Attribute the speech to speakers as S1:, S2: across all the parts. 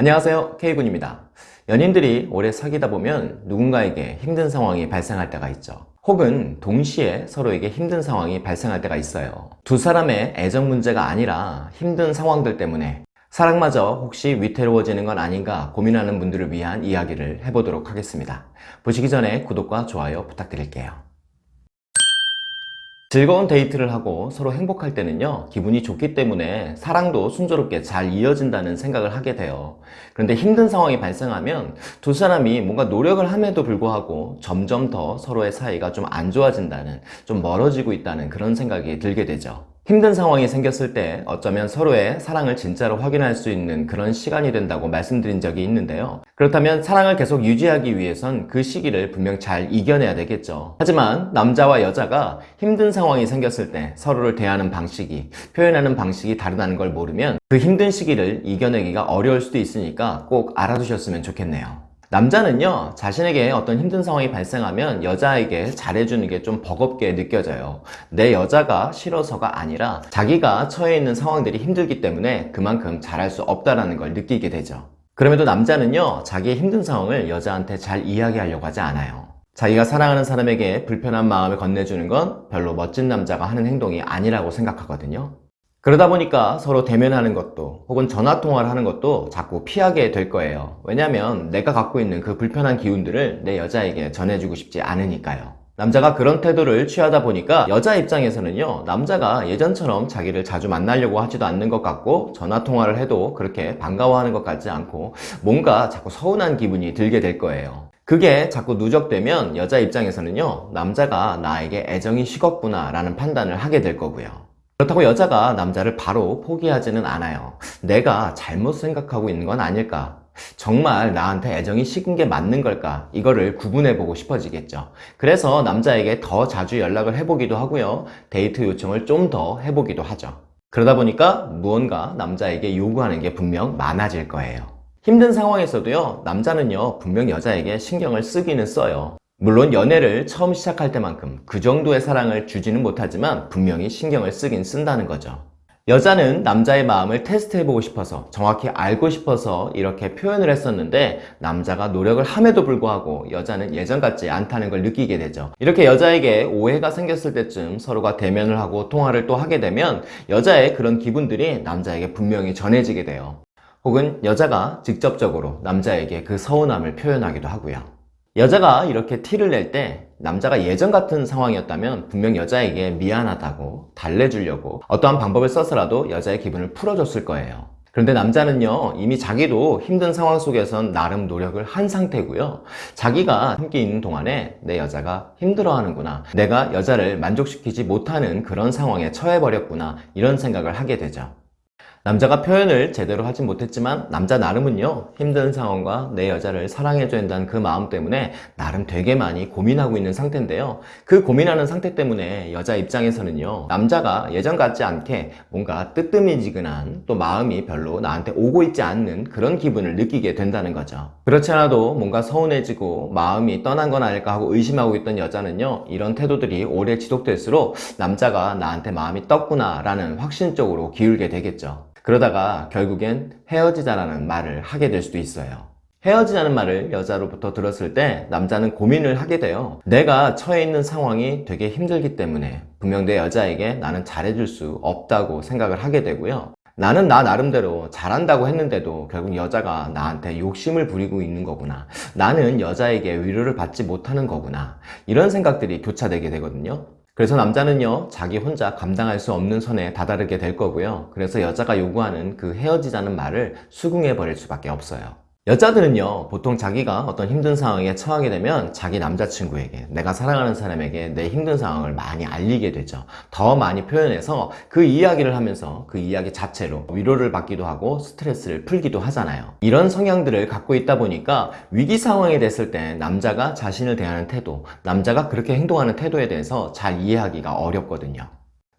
S1: 안녕하세요. K군입니다. 연인들이 오래 사귀다 보면 누군가에게 힘든 상황이 발생할 때가 있죠. 혹은 동시에 서로에게 힘든 상황이 발생할 때가 있어요. 두 사람의 애정 문제가 아니라 힘든 상황들 때문에 사랑마저 혹시 위태로워지는 건 아닌가 고민하는 분들을 위한 이야기를 해보도록 하겠습니다. 보시기 전에 구독과 좋아요 부탁드릴게요 즐거운 데이트를 하고 서로 행복할 때는요 기분이 좋기 때문에 사랑도 순조롭게 잘 이어진다는 생각을 하게 돼요. 그런데 힘든 상황이 발생하면 두 사람이 뭔가 노력을 함에도 불구하고 점점 더 서로의 사이가 좀 안 좋아진다는 좀 멀어지고 있다는 그런 생각이 들게 되죠 힘든 상황이 생겼을 때 어쩌면 서로의 사랑을 진짜로 확인할 수 있는 그런 시간이 된다고 말씀드린 적이 있는데요. 그렇다면 사랑을 계속 유지하기 위해선 그 시기를 분명 잘 이겨내야 되겠죠. 하지만 남자와 여자가 힘든 상황이 생겼을 때 서로를 대하는 방식이 표현하는 방식이 다르다는 걸 모르면 그 힘든 시기를 이겨내기가 어려울 수도 있으니까 꼭 알아두셨으면 좋겠네요 남자는요 자신에게 어떤 힘든 상황이 발생하면 여자에게 잘해주는 게 좀 버겁게 느껴져요. 내 여자가 싫어서가 아니라 자기가 처해 있는 상황들이 힘들기 때문에 그만큼 잘할 수 없다는 걸 느끼게 되죠. 그럼에도 남자는요 자기의 힘든 상황을 여자한테 잘 이야기하려고 하지 않아요. 자기가 사랑하는 사람에게 불편한 마음을 건네주는 건 별로 멋진 남자가 하는 행동이 아니라고 생각하거든요 그러다 보니까 서로 대면하는 것도 혹은 전화통화를 하는 것도 자꾸 피하게 될 거예요. 왜냐면 내가 갖고 있는 그 불편한 기운들을 내 여자에게 전해주고 싶지 않으니까요. 남자가 그런 태도를 취하다 보니까 여자 입장에서는요 남자가 예전처럼 자기를 자주 만나려고 하지도 않는 것 같고 전화통화를 해도 그렇게 반가워하는 것 같지 않고 뭔가 자꾸 서운한 기분이 들게 될 거예요. 그게 자꾸 누적되면 여자 입장에서는요 남자가 나에게 애정이 식었구나 라는 판단을 하게 될 거고요 그렇다고 여자가 남자를 바로 포기하지는 않아요. 내가 잘못 생각하고 있는 건 아닐까? 정말 나한테 애정이 식은 게 맞는 걸까? 이거를 구분해 보고 싶어지겠죠. 그래서 남자에게 더 자주 연락을 해보기도 하고요. 데이트 요청을 좀 더 해보기도 하죠. 그러다 보니까 무언가 남자에게 요구하는 게 분명 많아질 거예요. 힘든 상황에서도요 남자는요 분명 여자에게 신경을 쓰기는 써요 물론 연애를 처음 시작할 때만큼 그 정도의 사랑을 주지는 못하지만 분명히 신경을 쓰긴 쓴다는 거죠. 여자는 남자의 마음을 테스트해보고 싶어서 정확히 알고 싶어서 이렇게 표현을 했었는데 남자가 노력을 함에도 불구하고 여자는 예전 같지 않다는 걸 느끼게 되죠. 이렇게 여자에게 오해가 생겼을 때쯤 서로가 대면을 하고 통화를 또 하게 되면 여자의 그런 기분들이 남자에게 분명히 전해지게 돼요. 혹은 여자가 직접적으로 남자에게 그 서운함을 표현하기도 하고요 여자가 이렇게 티를 낼 때 남자가 예전 같은 상황이었다면 분명 여자에게 미안하다고 달래주려고 어떠한 방법을 써서라도 여자의 기분을 풀어줬을 거예요. 그런데 남자는요 이미 자기도 힘든 상황 속에선 나름 노력을 한 상태고요. 자기가 함께 있는 동안에 내 여자가 힘들어하는구나 내가 여자를 만족시키지 못하는 그런 상황에 처해버렸구나 이런 생각을 하게 되죠 남자가 표현을 제대로 하진 못했지만 남자 나름은요 힘든 상황과 내 여자를 사랑해줘야 한다는 그 마음 때문에 나름 되게 많이 고민하고 있는 상태인데요. 그 고민하는 상태 때문에 여자 입장에서는요 남자가 예전 같지 않게 뭔가 뜨뜻미지근한 또 마음이 별로 나한테 오고 있지 않는 그런 기분을 느끼게 된다는 거죠. 그렇지 않아도 뭔가 서운해지고 마음이 떠난 건 아닐까 하고 의심하고 있던 여자는요 이런 태도들이 오래 지속될수록 남자가 나한테 마음이 떴구나 라는 확신적으로 기울게 되겠죠 그러다가 결국엔 헤어지자라는 말을 하게 될 수도 있어요. 헤어지자는 말을 여자로부터 들었을 때 남자는 고민을 하게 돼요. 내가 처해 있는 상황이 되게 힘들기 때문에 분명 내 여자에게 나는 잘해줄 수 없다고 생각을 하게 되고요. 나는 나 나름대로 잘한다고 했는데도 결국 여자가 나한테 욕심을 부리고 있는 거구나. 나는 여자에게 위로를 받지 못하는 거구나. 이런 생각들이 교차되게 되거든요 그래서 남자는요 자기 혼자 감당할 수 없는 선에 다다르게 될 거고요. 그래서 여자가 요구하는 그 헤어지자는 말을 수긍해 버릴 수밖에 없어요 여자들은요 보통 자기가 어떤 힘든 상황에 처하게 되면 자기 남자친구에게 내가 사랑하는 사람에게 내 힘든 상황을 많이 알리게 되죠. 더 많이 표현해서 그 이야기를 하면서 그 이야기 자체로 위로를 받기도 하고 스트레스를 풀기도 하잖아요. 이런 성향들을 갖고 있다 보니까 위기 상황이 됐을 때 남자가 자신을 대하는 태도 남자가 그렇게 행동하는 태도에 대해서 잘 이해하기가 어렵거든요.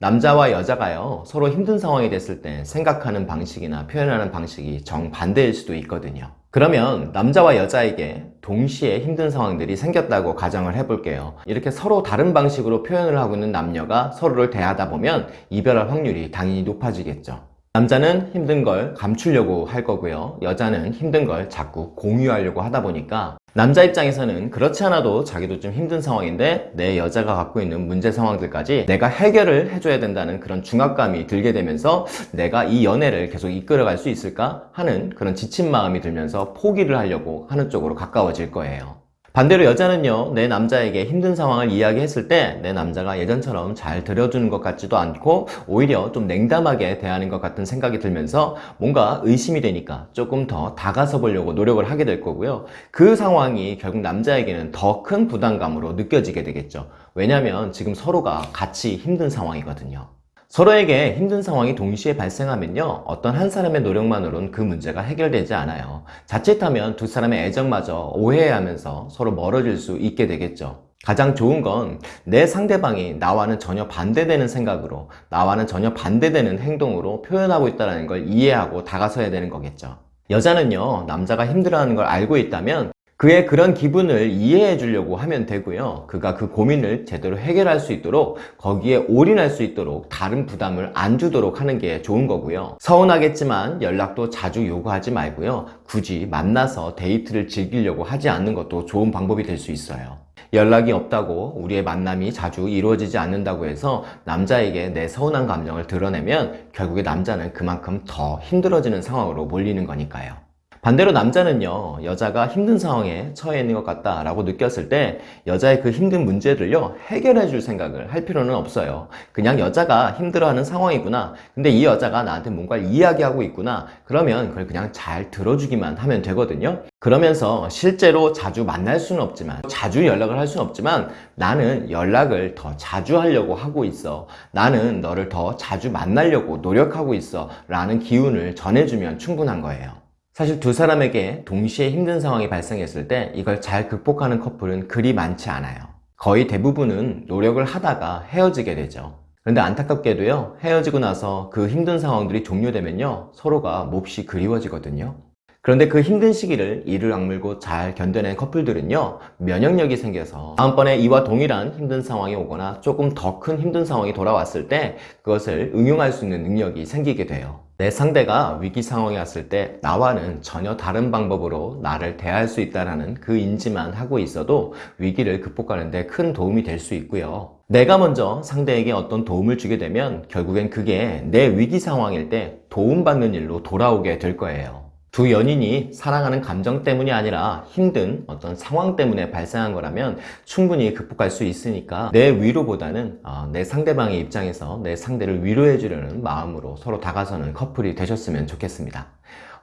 S1: 남자와 여자가요 서로 힘든 상황이 됐을 때 생각하는 방식이나 표현하는 방식이 정반대일 수도 있거든요 그러면 남자와 여자에게 동시에 힘든 상황들이 생겼다고 가정을 해볼게요 이렇게 서로 다른 방식으로 표현을 하고 있는 남녀가 서로를 대하다 보면 이별할 확률이 당연히 높아지겠죠 남자는 힘든 걸 감추려고 할 거고요. 여자는 힘든 걸 자꾸 공유하려고 하다 보니까 남자 입장에서는 그렇지 않아도 자기도 좀 힘든 상황인데 내 여자가 갖고 있는 문제 상황들까지 내가 해결을 해줘야 된다는 그런 중압감이 들게 되면서 내가 이 연애를 계속 이끌어갈 수 있을까 하는 그런 지친 마음이 들면서 포기를 하려고 하는 쪽으로 가까워질 거예요. 반대로 여자는요, 내 남자에게 힘든 상황을 이야기했을 때 내 남자가 예전처럼 잘 들어주는 것 같지도 않고 오히려 좀 냉담하게 대하는 것 같은 생각이 들면서 뭔가 의심이 되니까 조금 더 다가서 보려고 노력을 하게 될 거고요. 그 상황이 결국 남자에게는 더 큰 부담감으로 느껴지게 되겠죠. 왜냐하면 지금 서로가 같이 힘든 상황이거든요. 서로에게 힘든 상황이 동시에 발생하면요 어떤 한 사람의 노력만으로는 그 문제가 해결되지 않아요. 자칫하면 두 사람의 애정마저 오해하면서 서로 멀어질 수 있게 되겠죠. 가장 좋은 건 내 상대방이 나와는 전혀 반대되는 생각으로 나와는 전혀 반대되는 행동으로 표현하고 있다는 걸 이해하고 다가서야 되는 거겠죠. 여자는요 남자가 힘들어하는 걸 알고 있다면 그의 그런 기분을 이해해 주려고 하면 되고요. 그가 그 고민을 제대로 해결할 수 있도록 거기에 올인할 수 있도록 다른 부담을 안 주도록 하는 게 좋은 거고요. 서운하겠지만 연락도 자주 요구하지 말고요. 굳이 만나서 데이트를 즐기려고 하지 않는 것도 좋은 방법이 될 수 있어요. 연락이 없다고 우리의 만남이 자주 이루어지지 않는다고 해서 남자에게 내 서운한 감정을 드러내면 결국에 남자는 그만큼 더 힘들어지는 상황으로 몰리는 거니까요. 반대로 남자는요 여자가 힘든 상황에 처해 있는 것 같다 라고 느꼈을 때 여자의 그 힘든 문제를요 해결해 줄 생각을 할 필요는 없어요. 그냥 여자가 힘들어하는 상황이구나. 근데 이 여자가 나한테 뭔가를 이야기하고 있구나. 그러면 그걸 그냥 잘 들어주기만 하면 되거든요. 그러면서 실제로 자주 만날 수는 없지만 자주 연락을 할 수는 없지만 나는 연락을 더 자주 하려고 하고 있어. 나는 너를 더 자주 만나려고 노력하고 있어. 라는 기운을 전해주면 충분한 거예요 사실 두 사람에게 동시에 힘든 상황이 발생했을 때 이걸 잘 극복하는 커플은 그리 많지 않아요. 거의 대부분은 노력을 하다가 헤어지게 되죠. 그런데 안타깝게도요, 헤어지고 나서 그 힘든 상황들이 종료되면요, 서로가 몹시 그리워지거든요. 그런데 그 힘든 시기를 이를 악물고 잘 견뎌낸 커플들은요 면역력이 생겨서 다음번에 이와 동일한 힘든 상황이 오거나 조금 더 큰 힘든 상황이 돌아왔을 때 그것을 응용할 수 있는 능력이 생기게 돼요. 내 상대가 위기 상황에 왔을 때 나와는 전혀 다른 방법으로 나를 대할 수 있다는 그 인지만 하고 있어도 위기를 극복하는 데 큰 도움이 될 수 있고요. 내가 먼저 상대에게 어떤 도움을 주게 되면 결국엔 그게 내 위기 상황일 때 도움받는 일로 돌아오게 될 거예요 두 연인이 사랑하는 감정 때문이 아니라 힘든 어떤 상황 때문에 발생한 거라면 충분히 극복할 수 있으니까 내 위로보다는 어, 내 상대방의 입장에서 내 상대를 위로해 주려는 마음으로 서로 다가서는 커플이 되셨으면 좋겠습니다.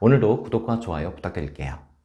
S1: 오늘도 구독과 좋아요 부탁드릴게요.